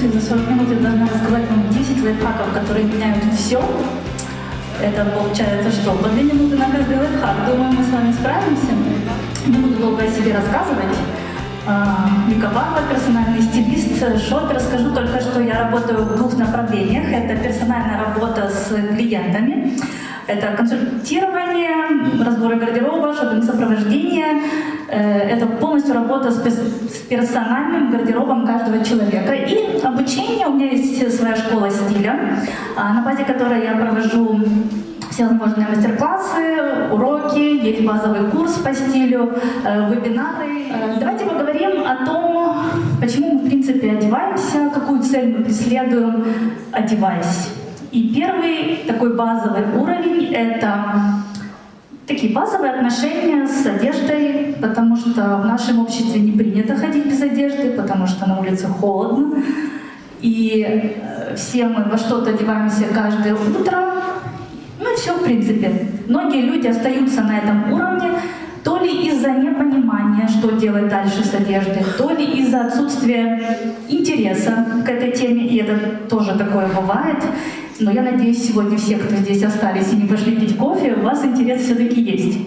У меня всего 40 минут, и за 40 минут я должна рассказать вам 10 лайфхаков, которые меняют все. Это получается что? По 2 минуты на каждый лайфхак. Думаю, мы с вами справимся. Не буду долго о себе рассказывать. А, Барба, персональный стилист, шопер. Скажу только, что я работаю в двух направлениях. Это персональная работа с клиентами. Это консультирование, разборы гардероба, шопинг-сопровождение. Э, Это полностью работа с персональным гардеробом каждого человека. И обучение. У меня есть своя школа стиля, а, на базе которой я провожу всевозможные мастер-классы, уроки, есть базовый курс по стилю, э, вебинары. Э, Давайте поговорим о том, почему мы, в принципе, одеваемся, какую цель мы преследуем, одеваясь. И первый такой базовый уровень — это такие базовые отношения с одеждой, потому что в нашем обществе не принято ходить без одежды, потому что на улице холодно. И э, все мы во что-то одеваемся каждое утро. Ну и все, в принципе. Многие люди остаются на этом уровне, то ли из-за непонимания, что делать дальше с одеждой, то ли из-за отсутствия интереса к этой теме, и это тоже такое бывает. Но я надеюсь, сегодня все, кто здесь остались и не пошли пить кофе, у вас интерес все-таки есть.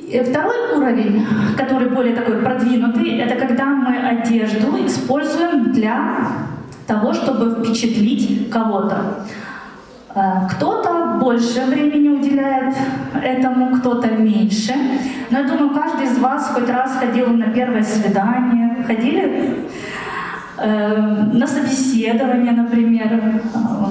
И Второй уровень, который более такой продвинутый, это когда мы одежду используем для того, чтобы впечатлить кого-то. Э, Кто-то больше времени уделяет этому, кто-то меньше. Но я думаю, каждый из вас хоть раз ходил на первое свидание. Ходили? Э, На собеседование, например. Э,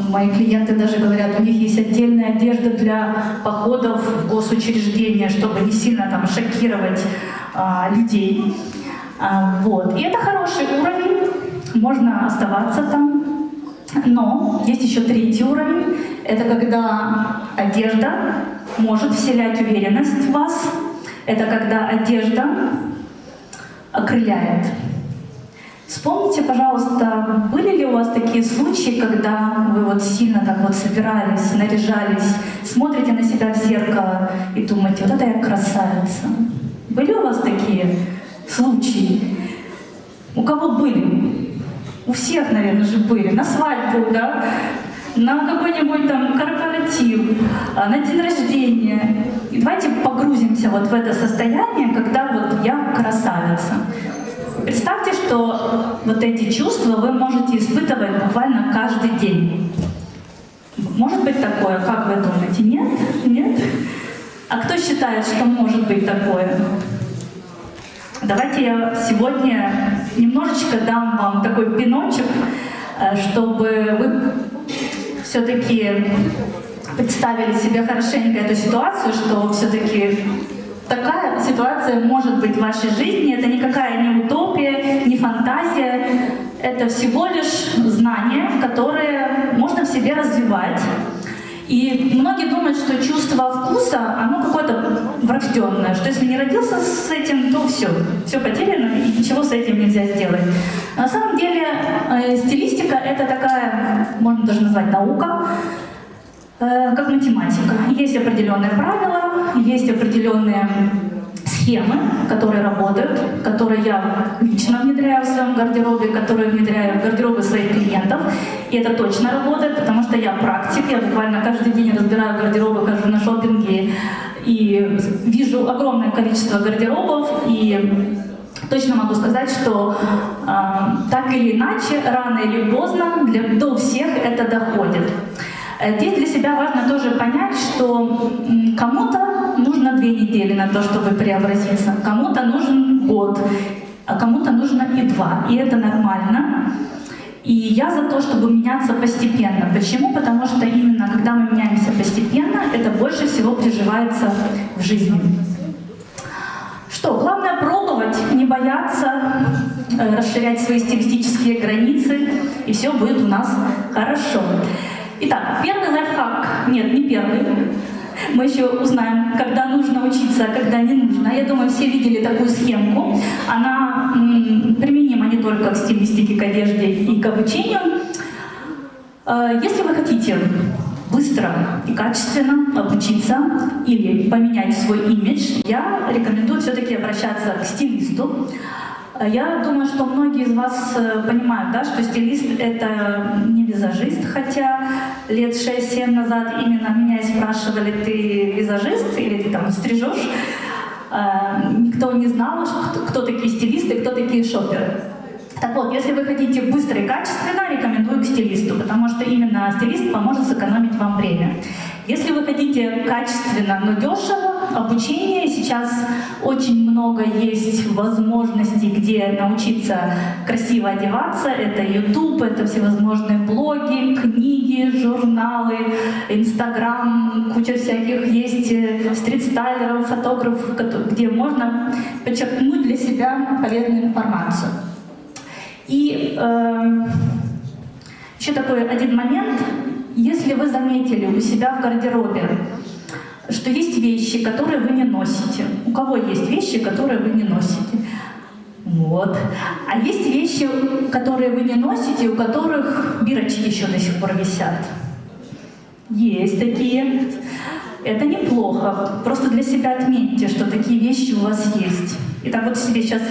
Мои клиенты даже говорят, у них есть отдельная одежда для походов в госучреждения, чтобы не сильно там шокировать а, людей. Вот. И это хороший уровень, можно оставаться там. Но есть еще третий уровень. Это когда одежда может вселять уверенность в вас. Это когда одежда окрыляет. Вспомните, пожалуйста, были ли у вас такие случаи, когда вы вот сильно так вот собирались, наряжались, смотрите на себя в зеркало и думаете, вот это я красавица. Были у вас такие случаи? У кого были? У всех, наверное, же были. На свадьбу, да? На какой-нибудь там корпоратив, а, на день рождения. И давайте погрузимся вот в это состояние, когда вот я красавица. Представьте, что вот эти чувства вы можете испытывать буквально каждый день. Может быть такое, как вы думаете? Нет? Нет? А кто считает, что может быть такое? Давайте я сегодня немножечко дам вам такой пиночек, э, чтобы вы все-таки представили себе хорошенько эту ситуацию, что все-таки такая ситуация может быть в вашей жизни. Это никакая не утопия, не фантазия. Это всего лишь знание, которое можно в себе развивать. И многие думают, что чувство вкуса, оно какое-то врожденное, что если не родился с этим, то все, все потеряно, и ничего с этим нельзя сделать. На самом деле э, стилистика — это такая, можно даже назвать наука, э, как математика. Есть определенные правила, есть определенные схемы, которые работают, которые я лично внедряю в своем гардеробе, которые внедряю в гардеробы своих клиентов. И это точно работает, потому что я практик, я буквально каждый день разбираю гардеробы, хожу на шопинге и вижу огромное количество гардеробов и Точно могу сказать, что э, так или иначе, рано или поздно, для, до всех это доходит. Здесь для себя важно тоже понять, что кому-то нужно две недели на то, чтобы преобразиться, кому-то нужен год, а кому-то нужно и два. И это нормально. И я за то, чтобы меняться постепенно. Почему? Потому что именно когда мы меняемся постепенно, это больше всего приживается в жизни. Что, главное пробовать, не бояться, э, расширять свои стилистические границы, и все будет у нас хорошо. Итак, первый лайфхак, нет, не первый, мы еще узнаем, когда нужно учиться, а когда не нужно. Я думаю, все видели такую схемку. Она применима не только к стилистике, к одежде и к обучению. Э, Если вы хотите быстро и качественно обучиться или поменять свой имидж, я рекомендую все-таки обращаться к стилисту. Я думаю, что многие из вас э, понимают, да, что стилист — это не визажист, хотя лет 6-7 назад именно меня спрашивали, ты визажист или ты там стрижешь? Э, никто не знал, кто такие стилисты, кто такие шоперы. Так вот, если вы хотите быстро и качественно, рекомендую к стилисту, потому что именно стилист поможет сэкономить вам время. Если вы хотите качественно, но дешево, обучение, сейчас очень много есть возможностей, где научиться красиво одеваться. Это YouTube, это всевозможные блоги, книги, журналы, Инстаграм, куча всяких есть э, стрит-стайлеров, фотографов, где можно подчеркнуть для себя полезную информацию. И э, еще такой один момент. Если вы заметили у себя в гардеробе, что есть вещи, которые вы не носите. У кого есть вещи, которые вы не носите? Вот. А есть вещи, которые вы не носите, у которых бирочки еще до сих пор висят. Есть такие. Это неплохо. Просто для себя отметьте, что такие вещи у вас есть. Итак, вот себе сейчас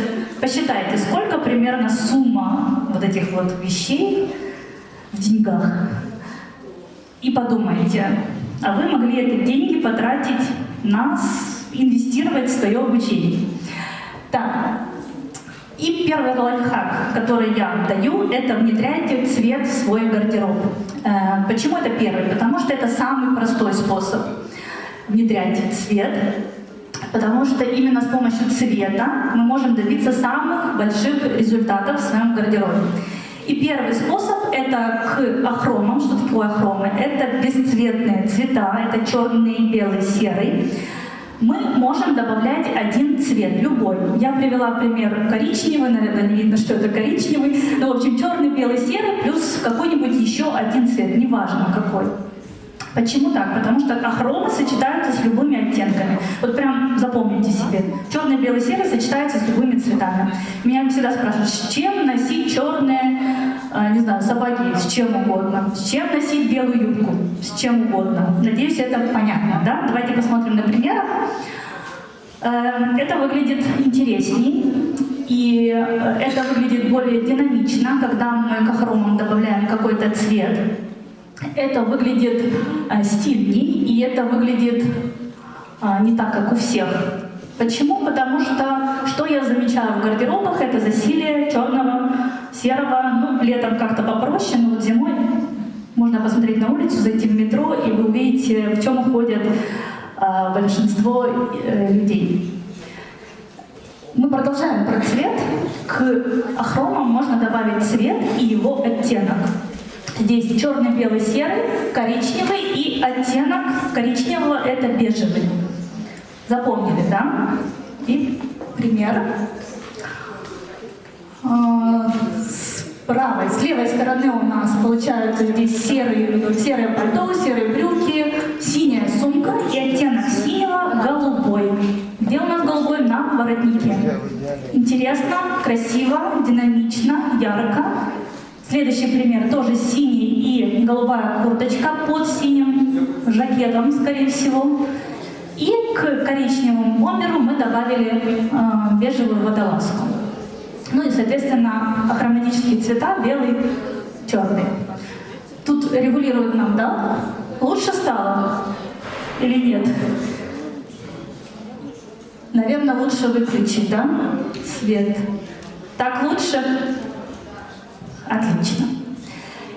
посчитайте, сколько примерно сумма вот этих вот вещей в деньгах. И подумайте, а вы могли эти деньги потратить на инвестировать в свое обучение. Так, и первый лайфхак, который я даю, это внедряйте цвет в свой гардероб. Э, почему это первый? Потому что это самый простой способ внедрять цвет, потому что именно с помощью цвета мы можем добиться самых больших результатов в своем гардеробе. И первый способ — это к ахромам. Что такое ахромы? Это бесцветные цвета, это черный, белый, серый. Мы можем добавлять один цвет, любой. Я привела пример коричневый, наверное, не видно, что это коричневый. Но, в общем, черный, белый, серый плюс какой-нибудь еще один цвет, неважно какой. Почему так? Потому что ахромы сочетаются с любыми оттенками. Вот прям запомните себе. Черный, белый, серый сочетаются с любыми цветами. Меня всегда спрашивают, с чем носить черные, э, не знаю, сапоги, с чем угодно. С чем носить белую юбку, с чем угодно. Надеюсь, это понятно, да? Давайте посмотрим на примерах. Э, это выглядит интересней. И это выглядит более динамично, когда мы к ахромам добавляем какой-то цвет. Это выглядит а, стильней, и это выглядит а, не так, как у всех. Почему? Потому что, что я замечаю в гардеробах, это засилие черного, серого, ну, летом как-то попроще, но вот зимой можно посмотреть на улицу, зайти в метро, и вы увидите, в чем ходят а, большинство э, людей. Мы продолжаем про цвет. К ахромам можно добавить цвет и его оттенок. Здесь черный, белый, серый, коричневый и оттенок коричневого — это бежевый. Запомнили, да? И пример. А, с правой, с левой стороны у нас получаются здесь серые, серое пальто, серые брюки, синяя сумка и оттенок синего голубой. Где у нас голубой? На воротнике. Интересно, красиво, динамично, ярко. Следующий пример, тоже синий и голубая курточка под синим жакетом, скорее всего. И к коричневому бомберу мы добавили э, бежевую водолазку. Ну и, соответственно, хроматические цвета белый, черный. Тут регулирует нам, да? Лучше стало или нет? Наверное, лучше выключить, да, свет. Так лучше? Отлично.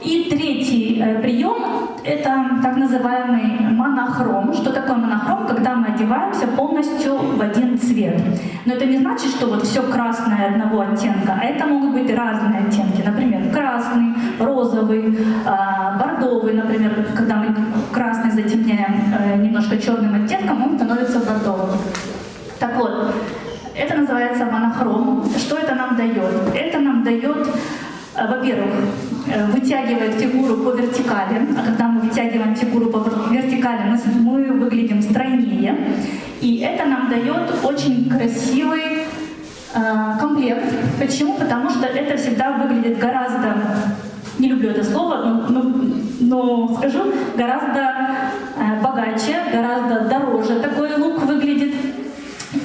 И третий э, прием — это так называемый монохром. Что такое монохром? Когда мы одеваемся полностью в один цвет. Но это не значит, что вот все красное одного оттенка, а это могут быть разные оттенки. Например, красный, розовый, э, бордовый, например, когда мы красный затемняем э, немножко черным оттенком, он становится бордовым. Так вот, это называется монохром. Что это нам дает? Это нам дает во-первых, э, вытягивает фигуру по вертикали, а когда мы вытягиваем фигуру по вертикали, мы, выглядим стройнее, и это нам дает очень красивый э, комплект. Почему? Потому что это всегда выглядит гораздо, не люблю это слово, но, но, но скажу, гораздо богаче, гораздо дороже такой лук выглядит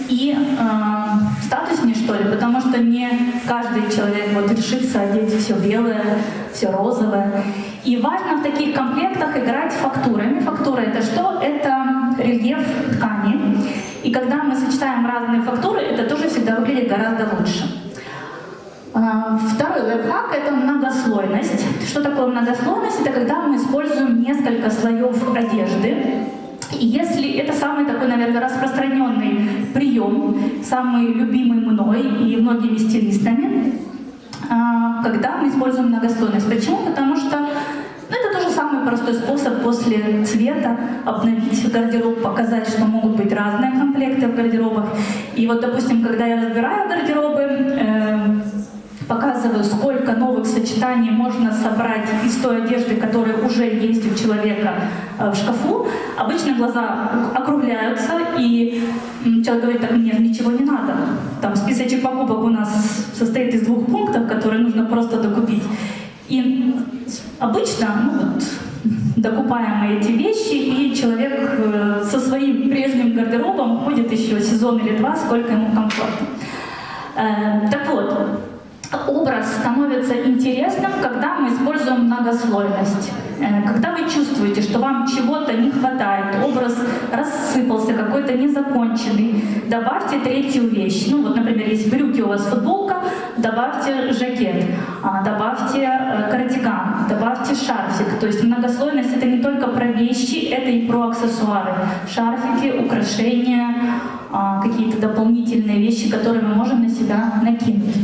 и э, статуснее, что ли, потому что не каждый человек вот решится одеть все белое, все розовое. И важно в таких комплектах играть фактурами. Фактура это что? Это рельеф ткани. И когда мы сочетаем разные фактуры, это тоже всегда выглядит гораздо лучше. А, второй лайфхак — это многослойность. Что такое многослойность? Это когда мы используем несколько слоев одежды. Если это самый такой, наверное, распространенный прием, самый любимый мной и многими стилистами, а, когда мы используем многослойность. Почему? Потому что ну, это тоже самый простой способ после цвета обновить гардероб, показать, что могут быть разные комплекты в гардеробах. И вот, допустим, когда я разбираю гардеробы, э, показываю, сколько новых сочетаний можно собрать из той одежды, которая уже есть у человека э, в шкафу. Обычно глаза округляются, и человек говорит, так мне ничего не надо. Там списочек покупок у нас состоит из двух пунктов, которые нужно просто докупить. И обычно, ну вот, докупаем эти вещи, и человек э, со своим прежним гардеробом ходит еще сезон или два, сколько ему комфортно. Э, так вот, образ становится интересным, когда мы используем многослойность. Э, когда вы чувствуете, что вам чего-то не хватает, образ рассыпался, какой-то незаконченный, добавьте третью вещь. Ну вот, например, если брюки у вас футболка, добавьте жакет, а, добавьте э, кардиган, добавьте шарфик. То есть многослойность — это не только про вещи, это и про аксессуары. Шарфики, украшения, а, какие-то дополнительные вещи, которые мы можем на себя накинуть.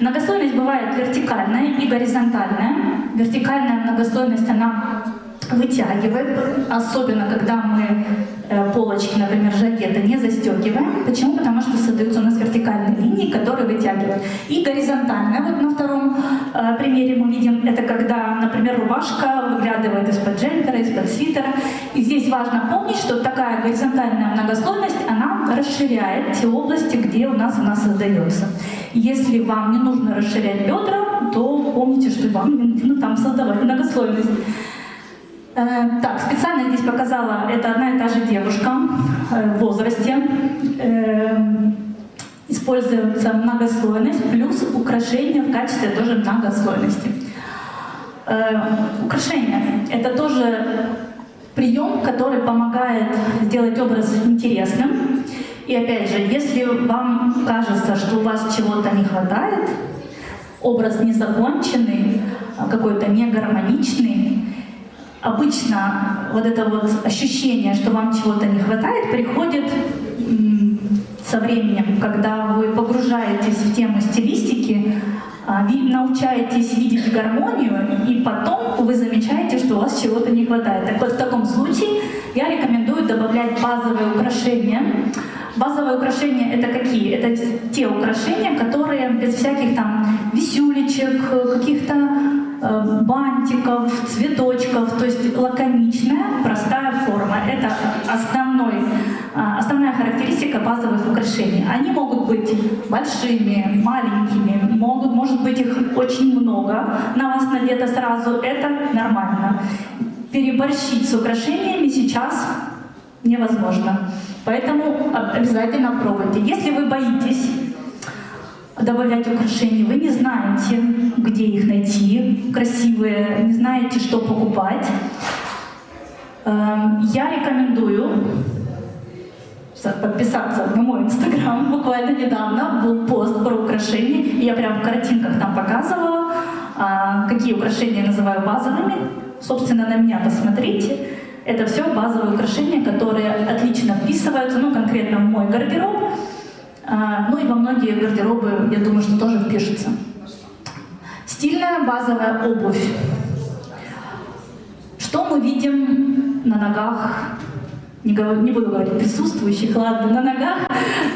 Многослойность бывает вертикальная и горизонтальная. Вертикальная многослойность, она вытягивает, особенно когда мы э, полочки, например, жакета не застегиваем. Почему? Потому что создаются у нас вертикальные линии, которые вытягивают. И горизонтальная, вот на втором э, примере мы видим, это когда, например, рубашка выглядывает из-под джемпера, из-под свитера. И здесь важно помнить, что такая горизонтальная многослойность, она расширяет те области, где у нас она создается. Если вам не нужно расширять бедра, то помните, что вам нужно там создавать многослойность. Э, так, специально здесь показала, это одна и та же девушка э, в возрасте. Э, используется многослойность плюс украшения в качестве тоже многослойности. Украшения — это тоже прием, который помогает сделать образ интересным. И опять же, если вам кажется, что у вас чего-то не хватает, образ незаконченный, какой-то негармоничный, обычно вот это вот ощущение, что вам чего-то не хватает, приходит со временем, когда вы погружаетесь в тему стилистики, а, научаетесь видеть гармонию, и потом вы замечаете, что у вас чего-то не хватает. Так вот, в таком случае я рекомендую добавлять базовые украшения. Базовые украшения — это какие? Это те украшения, которые без всяких там висюлечек, каких-то бантиков, цветочков, то есть лаконичная, простая форма. Это основной, э, основная характеристика базовых украшений. Они могут быть большими, маленькими, могут, может быть их очень много, на вас надето сразу, это нормально. Переборщить с украшениями сейчас невозможно. Поэтому обязательно пробуйте. Если вы боитесь добавлять украшения, вы не знаете, где их найти, красивые, не знаете, что покупать. Эм, я рекомендую подписаться на мой инстаграм. Буквально недавно был пост про украшения. И я прям в картинках там показывала, а, какие украшения называю базовыми. Собственно, на меня посмотрите. Это все базовые украшения, которые отлично вписываются, ну, конкретно в мой гардероб. А, ну и во многие гардеробы, я думаю, что тоже впишется. Стильная базовая обувь. Что мы видим на ногах, не, говорю, не буду говорить присутствующих, ладно, на ногах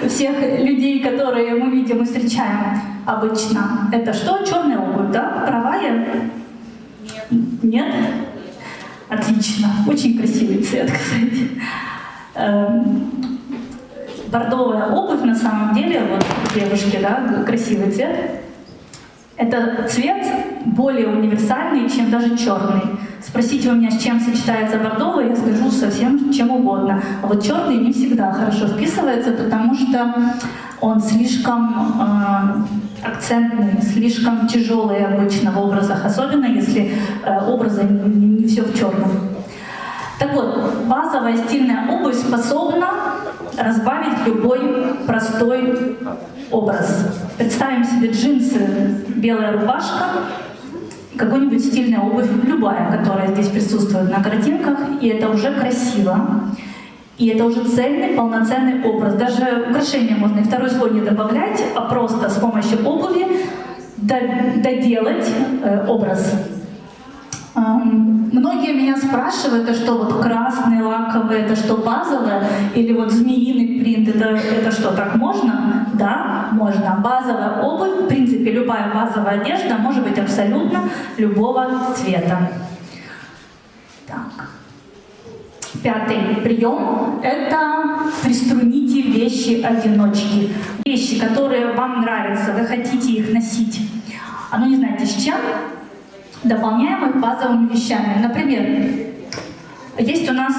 всех людей, которые мы видим и встречаем обычно. Это что? Черная обувь, да? Права я? Нет. Нет? Отлично. Очень красивый цвет, кстати. Бордовая обувь на самом деле, вот девушки, да, красивый цвет, это цвет более универсальный, чем даже черный. Спросите у меня, с чем сочетается бордовый, я скажу совсем чем угодно. А вот черный не всегда хорошо вписывается, потому что он слишком э, акцентный, слишком тяжелый обычно в образах, особенно если э, образы не, не все в черном. Так вот, базовая стильная обувь способна разбавить любой простой образ. Представим себе джинсы, белая рубашка, какой-нибудь стильная обувь, любая, которая здесь присутствует на картинках, и это уже красиво. И это уже цельный, полноценный образ. Даже украшения можно и второй слой не добавлять, а просто с помощью обуви доделать э, образ. Многие меня спрашивают, это что, вот красный лаковый, это что, базовое? Или вот змеиный принт, это, это что, так можно? Да, можно. Базовая обувь, в принципе, любая базовая одежда может быть абсолютно любого цвета. Так. Пятый прием – это приструните вещи-одиночки. Вещи, которые вам нравятся, вы хотите их носить, а ну не знаете с чем, дополняем их базовыми вещами. Например, есть у нас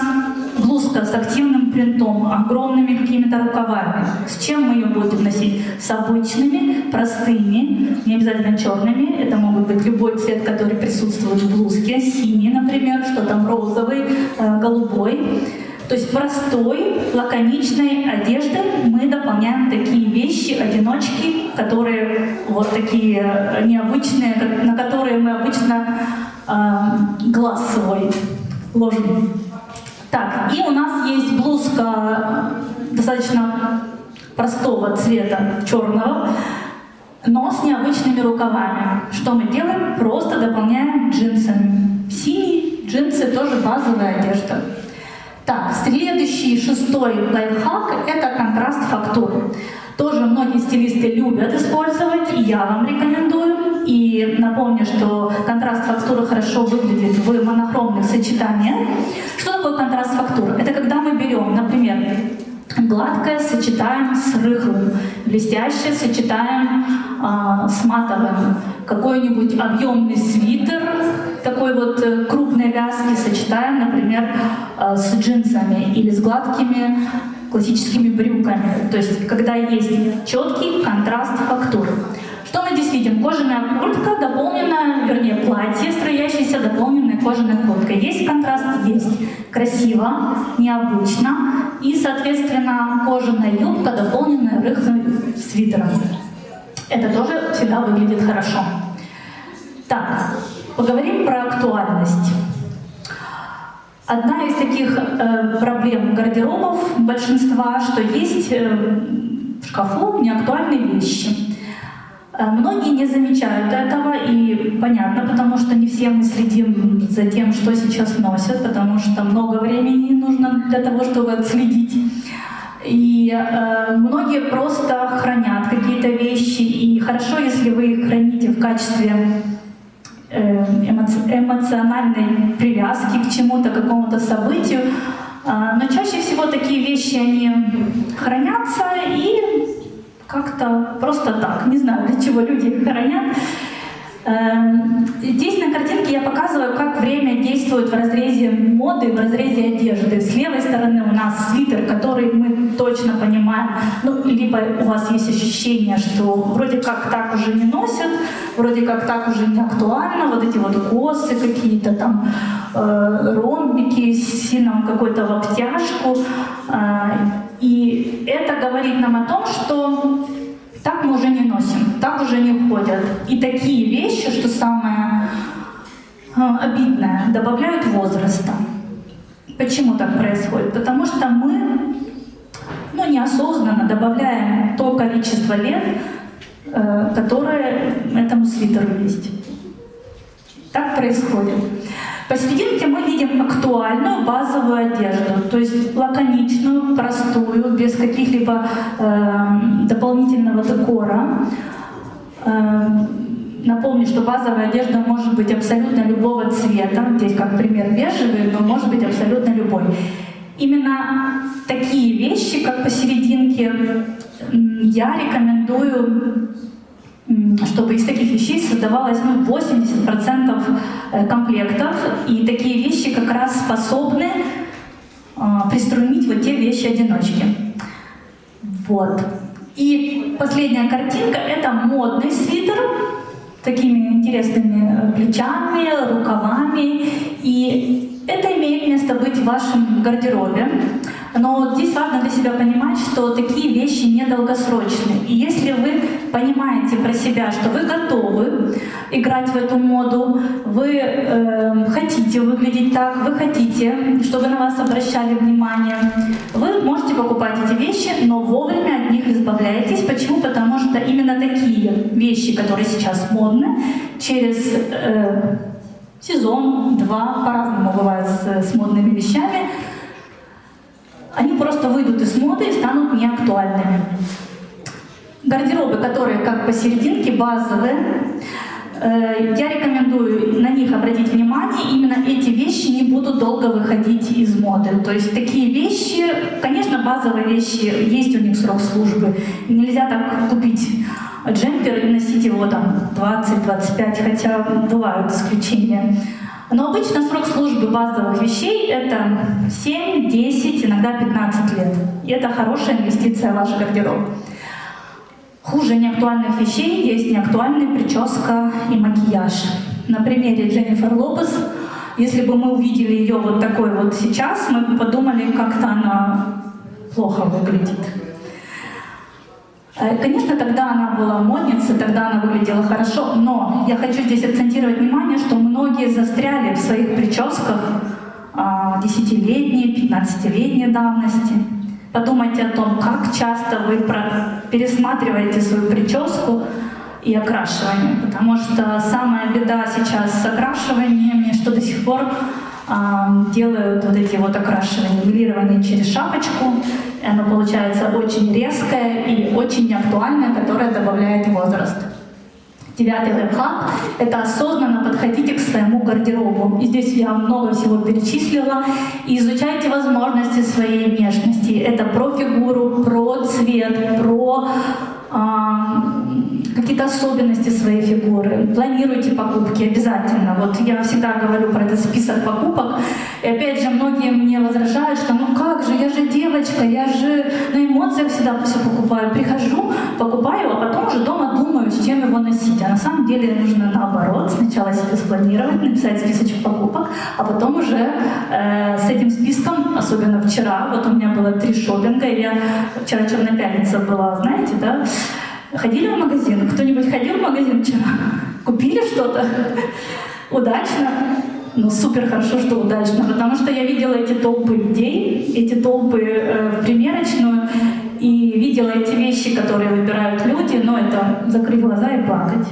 блузка с активным принтом, огромными какими-то рукавами. С чем мы ее будем носить? С обычными, простыми, не обязательно черными. Это могут быть любой цвет, который присутствует в блузке. Синий, например, что там розовый, э, голубой. То есть простой, лаконичной одеждой мы дополняем такие вещи, одиночки, которые вот такие э, необычные, на которые мы обычно э, глаз свой ложим. Так, и у нас есть блузка достаточно простого цвета, черного, но с необычными рукавами. Что мы делаем? Просто дополняем джинсами. Синие джинсы тоже базовая одежда. Так, следующий, шестой лайфхак – это контраст фактур. Тоже многие стилисты любят использовать, и я вам рекомендую. И напомню, что контраст фактуры хорошо выглядит в монохромных сочетаниях. Что такое контраст фактур? Это когда мы берем, например, гладкое сочетаем с рыхлым, блестящее сочетаем а, с матовым, какой-нибудь объемный свитер такой вот э, крупной вязки сочетаем, например, а, с джинсами или с гладкими классическими брюками. То есть, когда есть четкий контраст фактур. Что мы здесь видим? Кожаная куртка, дополненная, вернее, платье, строящееся, дополненная кожаной курткой. Есть контраст? Есть. Красиво, необычно. И, соответственно, кожаная юбка, дополненная рыхлым свитером. Это тоже всегда выглядит хорошо. Так, поговорим про актуальность. Одна из таких э, проблем гардеробов большинства, что есть э, в шкафу неактуальные вещи. Э, многие не замечают этого, и понятно, потому что не все мы следим за тем, что сейчас носят, потому что много времени нужно для того, чтобы отследить. И э, многие просто хранят какие-то вещи, и хорошо, если вы их храните в качестве э, эмоциональной привязки к чему-то, какому-то событию. Э, но чаще всего такие вещи, они хранятся и как-то просто так. Не знаю, для чего люди их хранят. Эм, здесь на картинке я показываю, как время действует в разрезе моды, в разрезе одежды. С левой стороны у нас свитер, который мы точно понимаем, ну, либо у вас есть ощущение, что вроде как так уже не носят, вроде как так уже не актуально, вот эти вот косы какие-то там, э, ромбики с сином какой-то в обтяжку. Э, и это говорит нам о том, что так мы уже не носим, так уже не ходят. И такие вещи, что самое э, обидное, добавляют возраста. Почему так происходит? Потому что мы ну, неосознанно добавляем то количество лет, э, которое этому свитеру есть. Так происходит. Посерединке мы видим актуальную базовую одежду, то есть лаконичную, простую, без каких-либо э, дополнительного декора. Э, напомню, что базовая одежда может быть абсолютно любого цвета, здесь как пример бежевый, но может быть абсолютно любой. Именно такие вещи, как посерединке, я рекомендую чтобы из таких вещей создавалось ну, 80% э, комплектов, и такие вещи как раз способны э, приструнить вот те вещи-одиночки. Вот. И последняя картинка — это модный свитер такими интересными плечами, рукавами. И это имеет место быть в вашем гардеробе. Но здесь важно для себя понимать, что такие вещи недолгосрочные. И если вы понимаете про себя, что вы готовы играть в эту моду, вы э, хотите выглядеть так, вы хотите, чтобы на вас обращали внимание, вы можете покупать эти вещи, но вовремя от них избавляетесь. Почему? Потому что именно такие вещи, которые сейчас модны, через э, сезон, два, по-разному бывает с, с модными вещами, они просто выйдут из моды и станут неактуальными. Гардеробы, которые как посерединке, базовые, э, я рекомендую на них обратить внимание, именно эти вещи не будут долго выходить из моды. То есть такие вещи, конечно, базовые вещи, есть у них срок службы. Нельзя так купить джемпер и носить его там 20-25, хотя бывают исключения. Но обычно срок службы базовых вещей — это 7, 10, иногда 15 лет. И это хорошая инвестиция в ваш гардероб. Хуже неактуальных вещей есть неактуальная прическа и макияж. На примере Дженнифер Лопес, если бы мы увидели ее вот такой вот сейчас, мы бы подумали, как-то она плохо выглядит. Э, конечно, тогда она была модницей, тогда она выглядела хорошо, но я хочу здесь акцентировать внимание, что многие застряли в своих прическах а, десятилетней, пятнадцатилетней давности. Подумайте о том, как часто вы пересматриваете свою прическу и окрашивание, потому что самая беда сейчас с окрашиваниями, что до сих пор а, делают вот эти вот окрашивания, милирование через шапочку, оно получается очень резкое и очень неактуальное, которое добавляет возраст. Девятый лайфхак — это осознанно подходите к своему гардеробу. И здесь я много всего перечислила. И изучайте возможности своей внешности. Это про фигуру, про цвет, про какие-то особенности своей фигуры, планируйте покупки обязательно. Вот я всегда говорю про этот список покупок, и опять же многие мне возражают, что ну как же, я же девочка, я же на эмоциях всегда все покупаю. Прихожу, покупаю, а потом уже дома думаю, с чем его носить. А на самом деле нужно наоборот, сначала себе спланировать, написать списочек покупок, а потом уже э, с этим списком, особенно вчера, вот у меня было три шопинга, я вчера Черная пятница была, знаете, да, Ходили в магазин? Кто-нибудь ходил в магазин вчера? Купили что-то? Удачно? Ну, супер хорошо, что удачно, потому что я видела эти толпы людей, эти толпы э, в примерочную, и видела эти вещи, которые выбирают люди, но это закрыть глаза и плакать.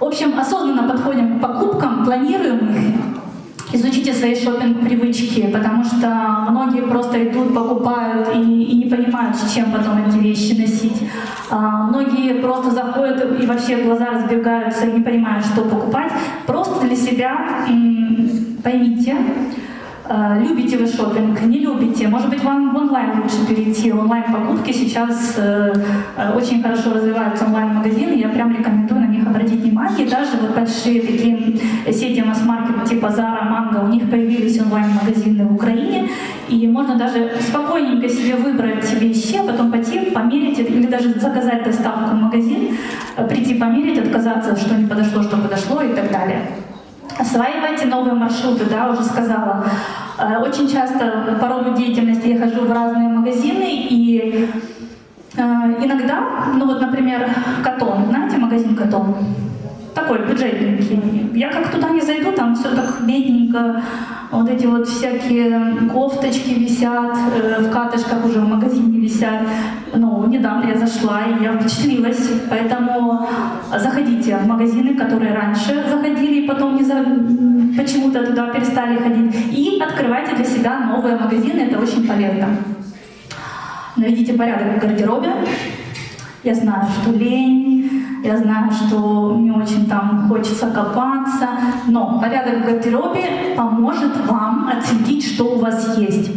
В общем, осознанно подходим к покупкам, планируем их, изучите свои шопинг-привычки, потому что многие просто идут, покупают и, и не понимают, чем потом эти вещи носить. А, многие просто заходят и вообще глаза разбегаются и не понимают, что покупать. Просто для себя поймите, любите вы шопинг, не любите. Может быть, вам в онлайн лучше перейти. Онлайн-покупки сейчас э, э, очень хорошо развиваются онлайн-магазины. Я прям рекомендую на них обратить внимание. Даже вот большие такие сети масс-маркет типа Zara, Mango, у них появились онлайн-магазины в Украине. И можно даже спокойненько себе выбрать вещи, а потом пойти померить или даже заказать доставку в магазин, прийти померить, отказаться, что не подошло, что подошло и так далее. Осваивайте новые маршруты, да, уже сказала. Э, очень часто по роду деятельности я хожу в разные магазины, и э, иногда, ну вот, например, Катон, знаете магазин Катон? Такой бюджетненький. Я как туда не зайду, там все так бедненько, вот эти вот всякие кофточки висят, э, в катышках уже в магазине висят. Ну, недавно я зашла, и я впечатлилась. Поэтому заходите в магазины, которые раньше заходили, и потом не за... почему-то туда перестали ходить. И открывайте для себя новые магазины, это очень полезно. Наведите порядок в гардеробе. Я знаю, что лень, я знаю, что не очень там хочется копаться, но порядок в гардеробе поможет вам отследить, что у вас есть.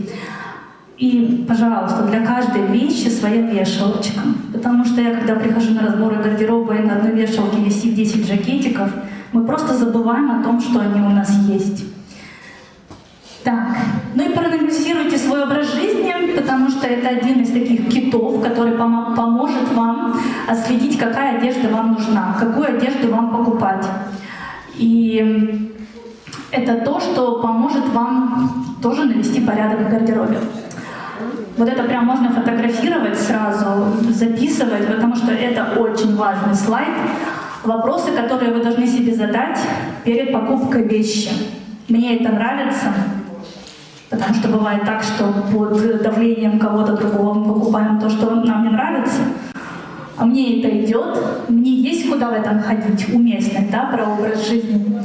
И, пожалуйста, для каждой вещи своя вешалочка. Потому что я, когда прихожу на разборы гардероба, и на одной вешалке висит 10 жакетиков, мы просто забываем о том, что они у нас есть. Так, Ну и проанализируйте свой образ жизни, потому что это один из таких китов, который помо поможет вам отследить, какая одежда вам нужна, какую одежду вам покупать. И это то, что поможет вам тоже навести порядок в гардеробе. Вот это прям можно фотографировать сразу, записывать, потому что это очень важный слайд. Вопросы, которые вы должны себе задать перед покупкой вещи. Мне это нравится, потому что бывает так, что под давлением кого-то другого мы покупаем то, что нам не нравится. А мне это идет, мне есть куда в этом ходить, уместность, да, про образ жизни.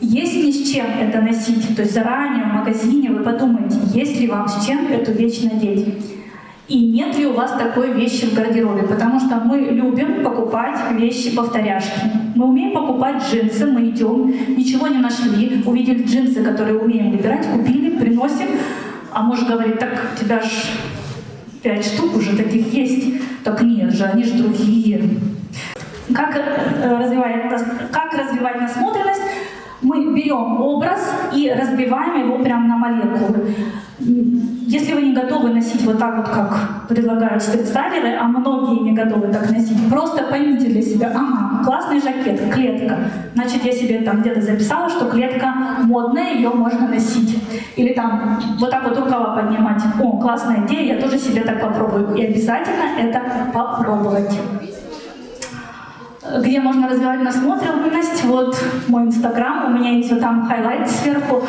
Есть ли с чем это носить, то есть заранее в магазине вы подумайте, есть ли вам с чем эту вещь надеть. И нет ли у вас такой вещи в гардеробе, потому что мы любим покупать вещи-повторяшки. Мы умеем покупать джинсы, мы идем, ничего не нашли, увидели джинсы, которые умеем выбирать, купили, приносим, а муж говорит, так у тебя ж пять штук уже таких есть. Так нет же, они же другие. Как э, развивать, как развивать насмотренность? мы берем образ и разбиваем его прямо на молекулы. Если вы не готовы носить вот так вот, как предлагают стритстайлеры, а многие не готовы так носить, просто поймите для себя, ага, классный жакет, клетка. Значит, я себе там где-то записала, что клетка модная, ее можно носить. Или там вот так вот рукава поднимать. О, классная идея, я тоже себе так попробую. И обязательно это попробовать где можно развивать насмотренность. Вот мой инстаграм, у меня есть вот там highlight сверху,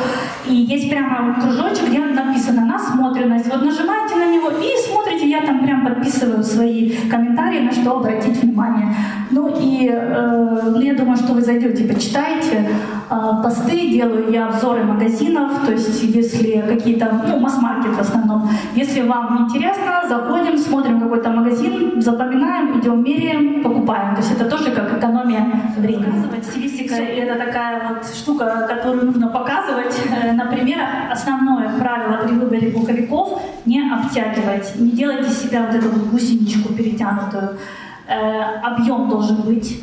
и есть прямо кружочек, где написано насмотренность. Вот нажимаете на него и смотрите, я там прям подписываю свои комментарии, на что обратить внимание. Ну и э, ну, я думаю, что вы зайдете, почитаете посты, делаю я обзоры магазинов, то есть если какие-то, ну, масс-маркет в основном. Если вам интересно, заходим, смотрим какой-то магазин, запоминаем, идем, меряем, покупаем. То есть это тоже как экономия времени. Стилистика — это такая вот штука, которую нужно показывать э, на примерах. Основное правило при выборе пуховиков — не обтягивать, не делайте себя вот эту вот гусеничку перетянутую. Э, объем должен быть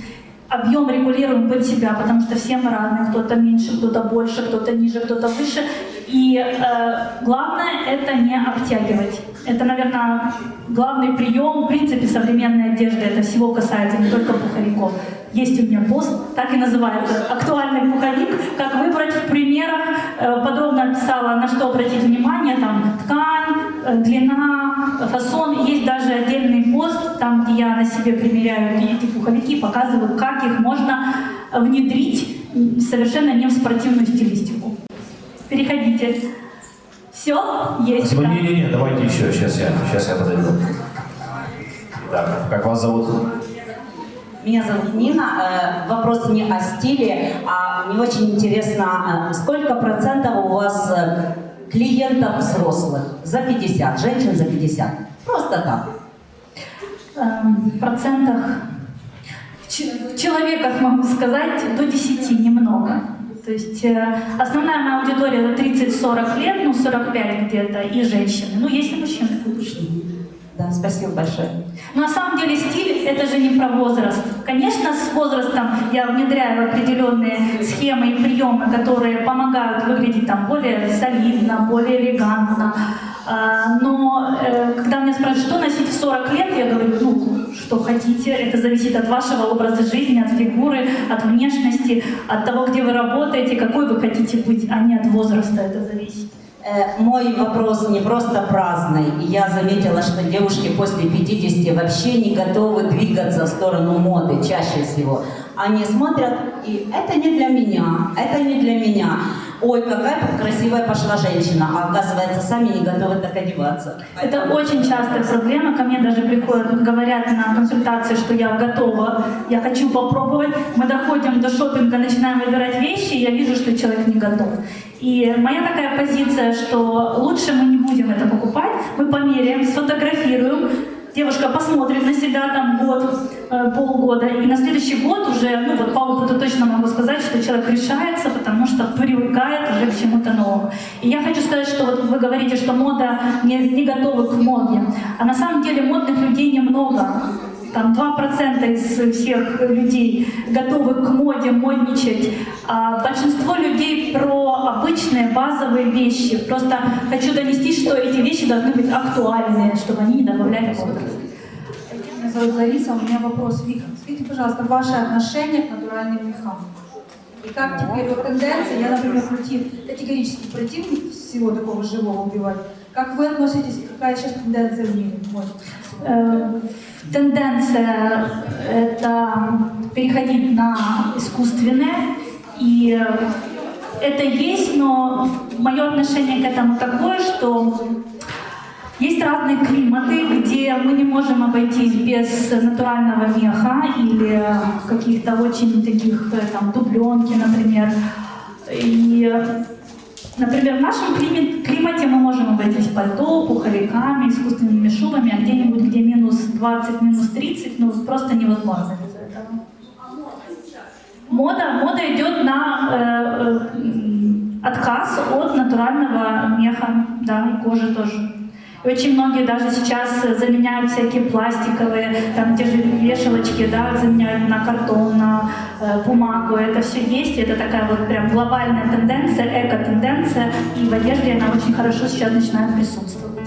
объем регулируем под себя, потому что все мы разные, кто-то меньше, кто-то больше, кто-то ниже, кто-то выше. И э, главное это не обтягивать. Это, наверное, главный прием, в принципе, современной одежды. Это всего касается не только пуховиков. Есть у меня пост, так и называется, актуальный пуховик, как выбрать в примерах. Э, подробно описала, на что обратить внимание, там ткань, длина, фасон. Есть даже отдельный пост, там, где я на себе примеряю эти пуховики, показываю, как их можно внедрить совершенно не в спортивную стилистику. Переходите. Все? Есть? Не-не-не, давайте еще, сейчас я, сейчас я подойду. Так, как вас зовут? Меня зовут Нина. Э, вопрос не о стиле, а мне очень интересно, э, сколько процентов у вас э, клиентов взрослых? За 50, женщин за 50. Просто так. Эм, в процентах, в человеках могу сказать, до 10 немного. То есть основная моя аудитория это 30-40 лет, ну 45 где-то, и женщины. Ну, есть и мужчины. Да, спасибо большое. На самом деле стиль — это же не про возраст. Конечно, с возрастом я внедряю определенные схемы и приемы, которые помогают выглядеть там более солидно, более элегантно. А, но э, когда меня спрашивают, что носить в 40 лет, я говорю, ну, что хотите, это зависит от вашего образа жизни, от фигуры, от внешности, от того, где вы работаете, какой вы хотите быть, а не от возраста это зависит. Э, мой вопрос не просто праздный. Я заметила, что девушки после 50 вообще не готовы двигаться в сторону моды чаще всего. Они смотрят, и это не для меня, это не для меня. Ой, какая красивая пошла женщина, а оказывается, сами не готовы так одеваться. Это очень частая проблема. Ко мне даже приходят, говорят на консультации, что я готова, я хочу попробовать. Мы доходим до шопинга, начинаем выбирать вещи, и я вижу, что человек не готов. И моя такая позиция, что лучше мы не будем это покупать, мы померяем, сфотографируем, девушка посмотрит на себя там год, э, полгода, и на следующий год уже, ну вот по опыту точно могу сказать, что человек решается, потому что привыкает уже к чему-то новому. И я хочу сказать, что вот вы говорите, что мода не, не готова к моде, а на самом деле модных людей немного. Там 2% из всех людей готовы к моде, модничать. А большинство людей про обычные базовые вещи. Просто хочу донести, что эти вещи должны быть актуальные, чтобы они не добавляли возраст. Меня зовут Лариса, у меня вопрос. Вика, скажите, пожалуйста, ваше отношение к натуральным мехам? И как теперь вот тенденция, я, например, против, категорически противник всего такого живого убивать. Как вы относитесь, какая сейчас тенденция в мире? Вот. Тенденция — это переходить на искусственное, и это есть, но мое отношение к этому такое, что есть разные климаты, где мы не можем обойтись без натурального меха или каких-то очень таких там дубленки, например. И, например, в нашем климате, климате мы можем обойтись пальто, пуховиками, искусственными шубами, а где-нибудь, где минус 20, минус 30, ну просто невозможно без этого. Мода, мода идет на э, э, отказ от натурального меха, да, кожи тоже. Очень многие даже сейчас заменяют всякие пластиковые, там те же вешалочки, да, заменяют на картон, на э, бумагу. Это все есть, это такая вот прям глобальная тенденция, эко-тенденция, и в одежде она очень хорошо сейчас начинает присутствовать.